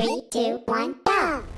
Three, two, one, go!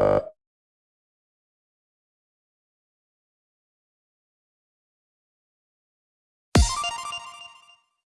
You